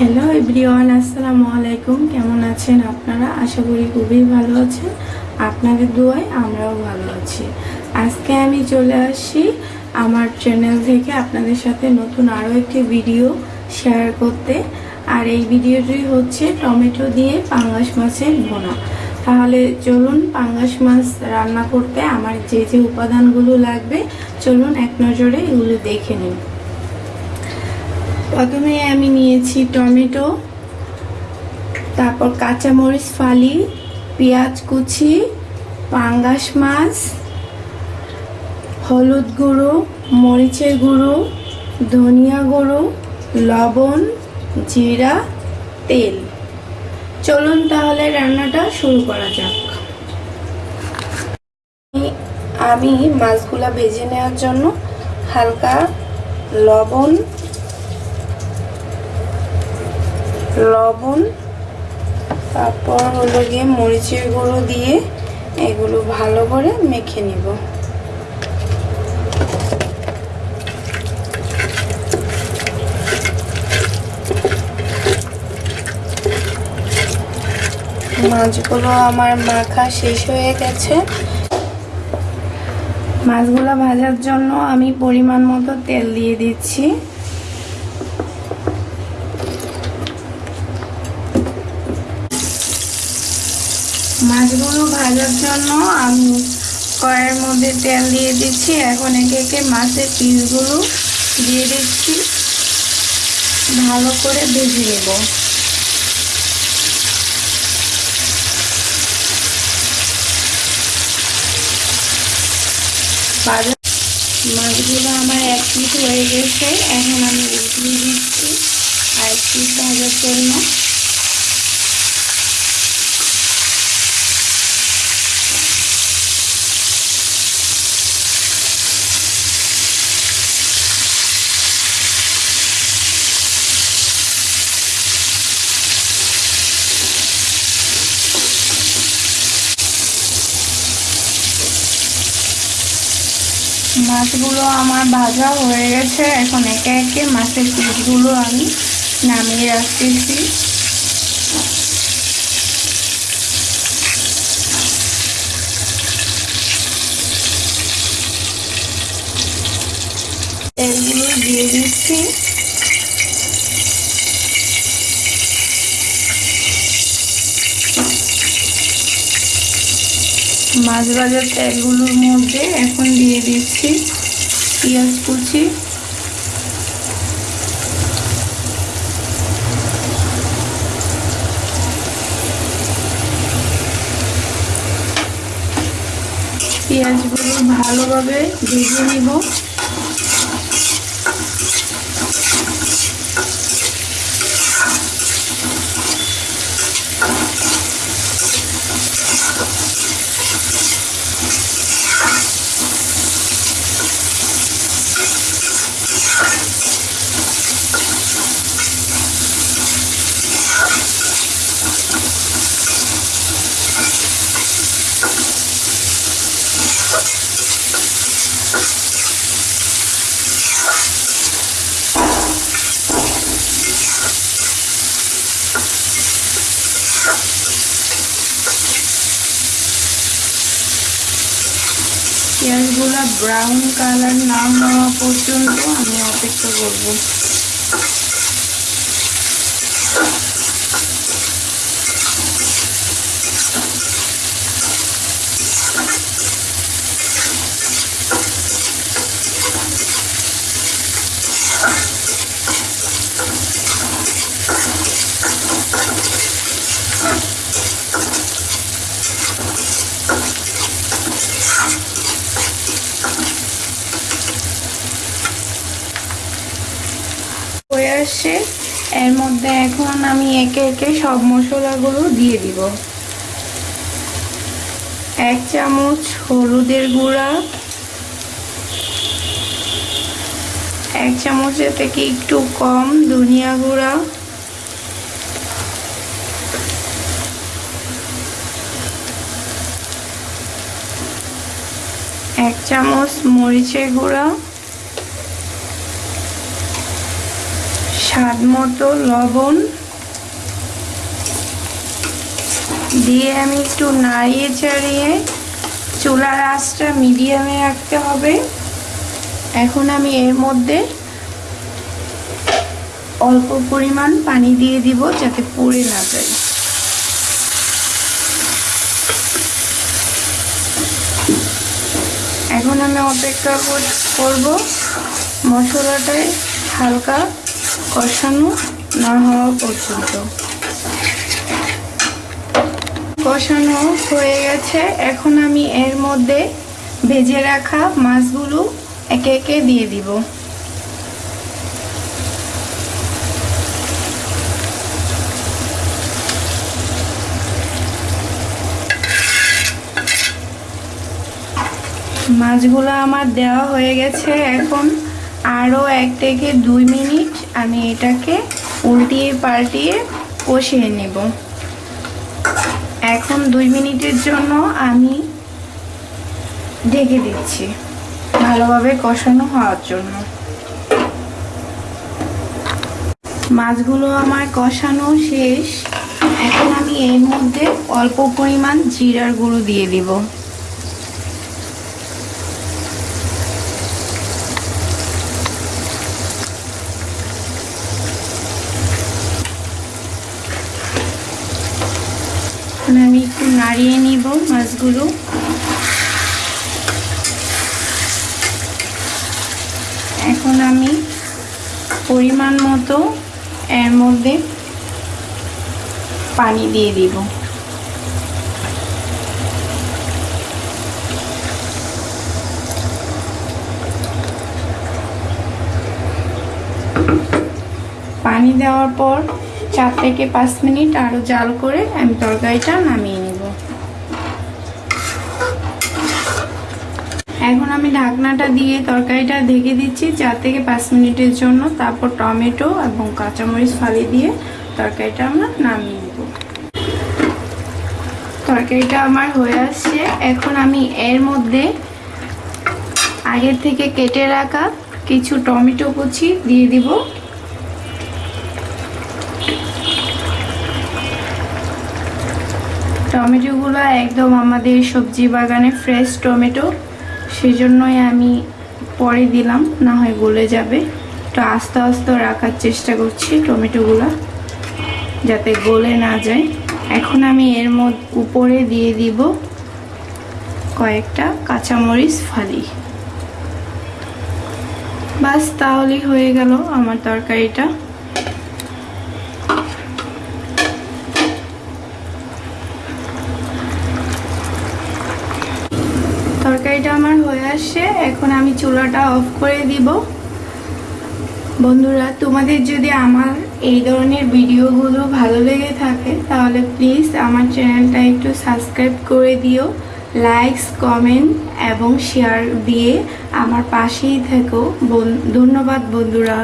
Hello everyone আসসালামু আলাইকুম কেমন আছেন আপনারা? আশা করি খুবই ভালো আছেন। আপনাদের দোয়ায় আমরাও ভালো আছি। আজকে আমি চলে আসি আমার চ্যানেল থেকে আপনাদের সাথে নতুন আরও একটি ভিডিও শেয়ার করতে। আর এই ভিডিওটি হচ্ছে টমেটো দিয়ে পাঙ্গাস মাছের ভোনা। তাহলে চলুন পাঙ্গাস মাছ রান্না করতে আমার যে যে উপাদানগুলো লাগবে, চলুন এক নজরে এগুলো দেখে নিন প্রথমে আমি নিয়েছি টমেটো, তারপর কাঁচামরিচ, ফালি, পেঁয়াজ কুচি, পাঙ্গাস মাছ, হলুদ গুঁড়ো, মরিচের গুঁড়ো, ধনিয়া গুঁড়ো, লবণ, জিরা, তেল। চলুন তাহলে রান্নাটা শুরু করা যাক। আমি মাছগুলা ভেজে নেওয়ার জন্য হালকা লবণ লবণ, তারপর হলো গিয়ে মরিচের গুঁড়ো দিয়ে এগুলো ভালো করে মেখে নিব। মাছগুলো আমার মাখা শেষ হয়ে গেছে। মাছগুলো ভাজার জন্য আমি পরিমাণ মতো তেল দিয়ে দিচ্ছি। মাছগুলো ভাজার জন্য আমি কড়াইয়ের মধ্যে তেল দিয়ে দিচ্ছি। এখন একে একে মাছের পিসগুলো দিয়ে দিচ্ছি। ভালো করে ভেজে নেব। মাছগুলো আমার এক পিস হয়ে গেছে। এখন আমি উঠিয়ে দিচ্ছি। আর পিস ভাজার জন্য মাছগুলো আমার ভাজা হয়ে গেছে। এখন একে একে মাছের পিসগুলো আমি নামিয়ে রাখতেছি। তেলগুলো দিয়ে দিচ্ছি। মাছ ভাজার তেলগুলোর মধ্যে দিচ্ছি পেঁয়াজ কুচি। পেঁয়াজগুলো ভালোভাবে ভেজে নিব পেঁয়াজগুলো ব্রাউন কালার না হওয়া পর্যন্ত আমি অপেক্ষা করব। হয়ে এর মধ্যে এখন আমি একে একে সব মশলাগুলো দিয়ে দিব। এক চামচ হলুদের গুঁড়া। এক চামচের থেকে একটু কম ধনিয়া গুঁড়া। এক চামচ মরিচের গুঁড়া। স্বাদ মতো লবণ দিয়ে আমি একটু নাড়িয়ে চাড়িয়ে চুলার আঁচটা মিডিয়ামে রাখতে হবে। এখন আমি এর মধ্যে অল্প পরিমাণ পানি দিয়ে দিব যাতে পুড়ে না যায়। এখন আমি অপেক্ষা করব মশলাটায় হালকা কষানো না হওয়া পর্যন্ত। কষানো হয়ে গেছে। এখন আমি এর মধ্যে ভেজে রাখা মাছগুলো একে একে দিয়ে দিব। মাছগুলো আমার দেওয়া হয়ে গেছে। এখন আরও এক থেকে দুই মিনিট আমি এটাকে উল্টিয়ে পাল্টিয়ে কষিয়ে নেব। এখন দুই মিনিটের জন্য আমি ঢেকে দিচ্ছি ভালোভাবে কষানো হওয়ার জন্য। মাছগুলো আমার কষানো শেষ। এখন আমি এর মধ্যে অল্প পরিমাণ জিরার গুঁড়ো দিয়ে দিব এখন আমি একটু নাড়িয়ে নিব মাছগুলো। এখন আমি পরিমাণ মতো এর মধ্যে পানি দিয়ে দিব। পানি দেওয়ার পর চার থেকে পাঁচ মিনিট আরও জাল করে আমি তরকারিটা নামিয়ে নিব এখন আমি ঢাকনাটা দিয়ে তরকারিটা ঢেকে দিচ্ছি, চার থেকে পাঁচ মিনিটের জন্য। তারপর টমেটো এবং কাঁচামরিচ ফালি দিয়ে তরকারিটা আমরা নামিয়ে নেব। তরকারিটা আমার হয়ে আসছে। এখন আমি এর মধ্যে আগের থেকে কেটে রাখা কিছু টমেটো কুচি দিয়ে দিব। টমেটোগুলো একদম আমাদের সবজি বাগানে ফ্রেশ টমেটো। সেজন্যই আমি পরে দিলাম, না হয় গলে যাবে। তো আস্তে আস্তে রাখার চেষ্টা করছি টমেটোগুলো, যাতে গলে না যায়। এখন আমি এর মধ্যে উপরে দিয়ে দিব কয়েকটা কাঁচামরিচ ফালি। বাস তাহলেই হয়ে গেল আমার তরকারিটা। তরকারিটা আমার হয়ে আসে, এখন আমি চুলাটা অফ করে দিব। বন্ধুরা, তোমাদের যদি আমার এই ধরনের ভিডিওগুলো ভালো লেগে থাকে, তাহলে প্লিজ আমার চ্যানেলটা একটু সাবস্ক্রাইব করে দিও লাইকস কমেন্ট এবং শেয়ার দিয়ে আমার পাশেই থেকো। ধন্যবাদ বন্ধুরা।